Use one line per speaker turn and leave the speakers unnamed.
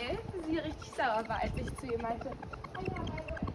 weil sie richtig sauer war, als ich zu ihr meinte, "Ah ja, weil du